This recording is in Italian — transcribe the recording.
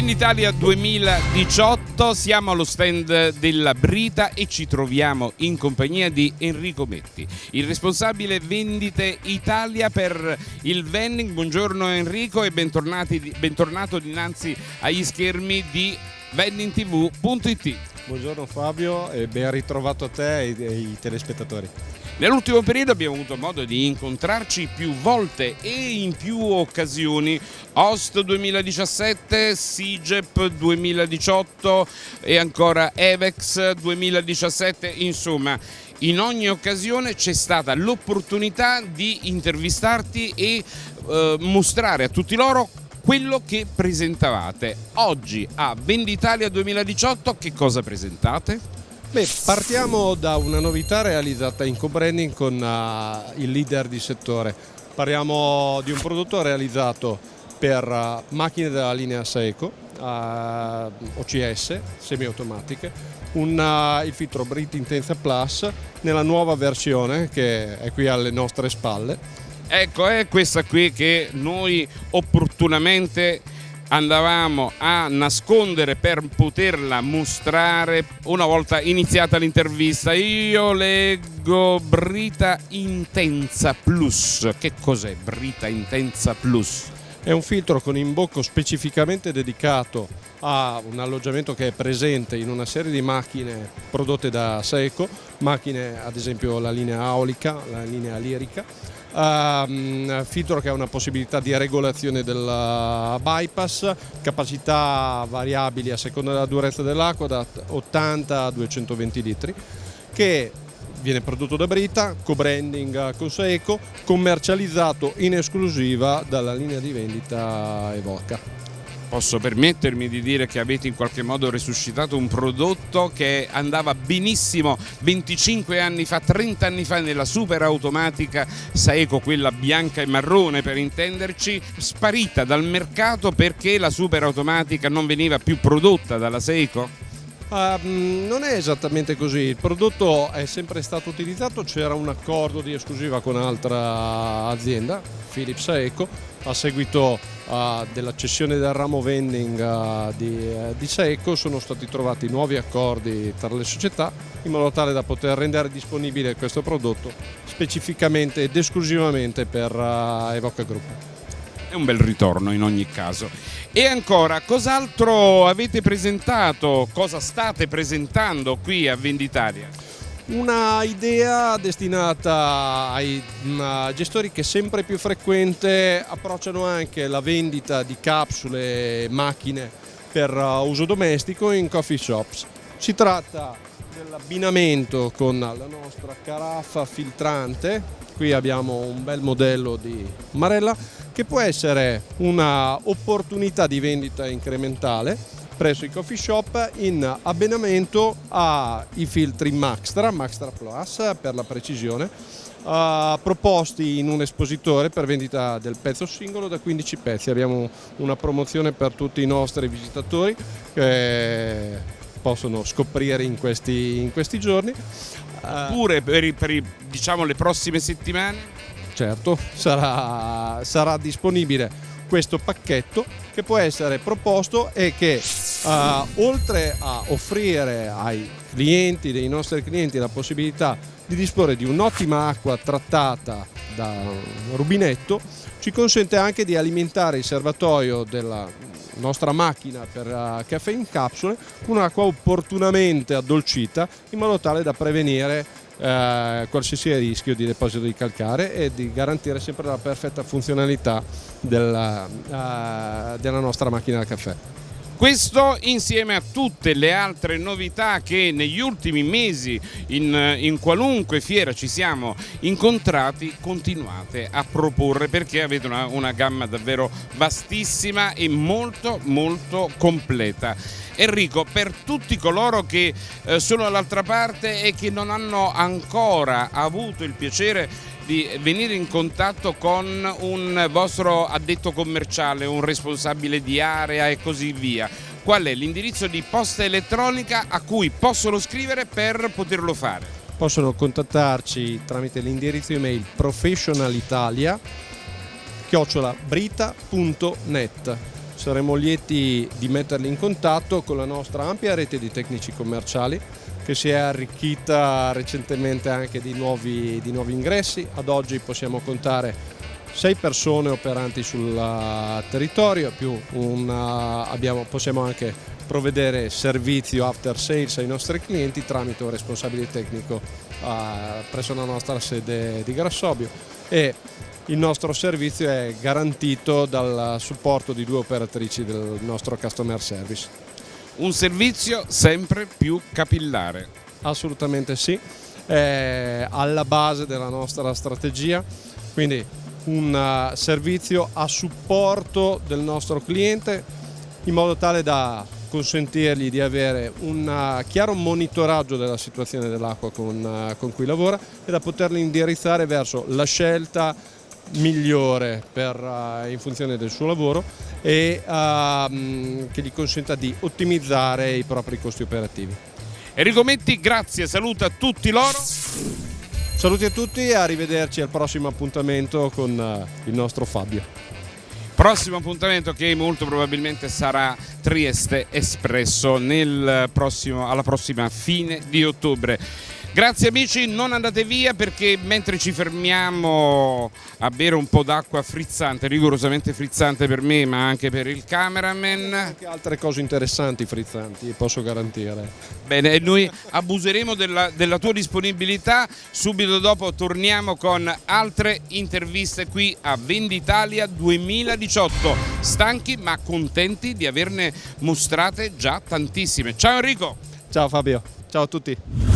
Venditalia 2018, siamo allo stand della Brita e ci troviamo in compagnia di Enrico Metti, il responsabile vendite Italia per il vending. Buongiorno Enrico e bentornato dinanzi agli schermi di vendingtv.it. Buongiorno Fabio e ben ritrovato a te e ai telespettatori. Nell'ultimo periodo abbiamo avuto modo di incontrarci più volte e in più occasioni. Host 2017, SIGEP 2018 e ancora EVEX 2017, insomma in ogni occasione c'è stata l'opportunità di intervistarti e eh, mostrare a tutti loro quello che presentavate. Oggi a Venditalia 2018 che cosa presentate? Beh, partiamo da una novità realizzata in co-branding con uh, il leader di settore. Parliamo di un prodotto realizzato per uh, macchine della linea Seiko, uh, OCS, semiautomatiche, un, il filtro Brit Intensa Plus nella nuova versione che è qui alle nostre spalle. Ecco, è questa qui che noi opportunamente andavamo a nascondere per poterla mostrare una volta iniziata l'intervista. Io leggo Brita Intensa Plus. Che cos'è Brita Intensa Plus? È un filtro con imbocco specificamente dedicato a un alloggiamento che è presente in una serie di macchine prodotte da Seco, macchine ad esempio la linea Aolica, la linea Lirica, Um, filtro che ha una possibilità di regolazione del bypass, capacità variabili a seconda della durezza dell'acqua da 80 a 220 litri, che viene prodotto da Brita, co-branding con Seco, commercializzato in esclusiva dalla linea di vendita Evoca posso permettermi di dire che avete in qualche modo resuscitato un prodotto che andava benissimo 25 anni fa, 30 anni fa nella super automatica Saeco, quella bianca e marrone per intenderci, sparita dal mercato perché la super automatica non veniva più prodotta dalla Seiko? Uh, non è esattamente così, il prodotto è sempre stato utilizzato, c'era un accordo di esclusiva con un'altra azienda, Philips Eco, a seguito uh, della cessione del ramo vending uh, di, uh, di Seco sono stati trovati nuovi accordi tra le società in modo tale da poter rendere disponibile questo prodotto specificamente ed esclusivamente per Evoca Group. È un bel ritorno in ogni caso. E ancora, cos'altro avete presentato, cosa state presentando qui a Venditaria? Una idea destinata ai gestori che sempre più frequente approcciano anche la vendita di capsule e macchine per uh, uso domestico in coffee shops. Si tratta dell'abbinamento con la nostra caraffa filtrante, qui abbiamo un bel modello di Marella che può essere un'opportunità di vendita incrementale presso i coffee shop in abbinamento ai filtri Maxtra, Maxtra Plus per la precisione, uh, proposti in un espositore per vendita del pezzo singolo da 15 pezzi. Abbiamo una promozione per tutti i nostri visitatori che possono scoprire in questi, in questi giorni. Pure per, per diciamo, le prossime settimane? certo sarà, sarà disponibile questo pacchetto che può essere proposto e che uh, oltre a offrire ai clienti, dei nostri clienti la possibilità di disporre di un'ottima acqua trattata da rubinetto ci consente anche di alimentare il serbatoio della nostra macchina per uh, caffè in capsule con un'acqua opportunamente addolcita in modo tale da prevenire eh, qualsiasi rischio di deposito di calcare e di garantire sempre la perfetta funzionalità della, eh, della nostra macchina da caffè. Questo insieme a tutte le altre novità che negli ultimi mesi in, in, qualunque fiera ci siamo incontrati continuate a proporre perché avete una, una gamma davvero vastissima e molto molto completa. Enrico, per tutti coloro che eh, sono dall'altra parte e che non hanno ancora avuto il piacere di venire in contatto con un vostro addetto commerciale, un responsabile di area e così via. Qual è l'indirizzo di posta elettronica a cui possono scrivere per poterlo fare? Possono contattarci tramite l'indirizzo email professionalitalia chiocciolabrita.net saremo lieti di metterli in contatto con la nostra ampia rete di tecnici commerciali che si è arricchita recentemente anche di nuovi, di nuovi ingressi. Ad oggi possiamo contare sei persone operanti sul uh, territorio, più una, abbiamo, possiamo anche provvedere servizio after sales ai nostri clienti tramite un responsabile tecnico uh, presso la nostra sede di Grassobio e il nostro servizio è garantito dal supporto di due operatrici del nostro customer service. Un servizio sempre più capillare. Assolutamente sì, è alla base della nostra strategia, quindi un uh, servizio a supporto del nostro cliente in modo tale da consentirgli di avere un uh, chiaro monitoraggio della situazione dell'acqua con, con cui lavora e da poterli indirizzare verso la scelta migliore per, in funzione del suo lavoro e ehm, che gli consenta di ottimizzare i propri costi operativi. Enrico Metti, grazie, saluta tutti loro. Saluti a tutti e arrivederci al prossimo appuntamento con uh, il nostro Fabio. Prossimo appuntamento che molto probabilmente sarà Trieste Espresso prossimo, alla prossima fine di ottobre. Grazie amici, non andate via perché mentre ci fermiamo a bere un po' d'acqua frizzante, rigorosamente frizzante per me ma anche per il cameraman. Anche altre cose interessanti frizzanti, posso garantire. Bene, e noi abuseremo della, della tua disponibilità, subito dopo torniamo con altre interviste qui a Venditalia 2018. Stanchi ma contenti di averne mostrate già tantissime. Ciao Enrico! Ciao Fabio, ciao a tutti!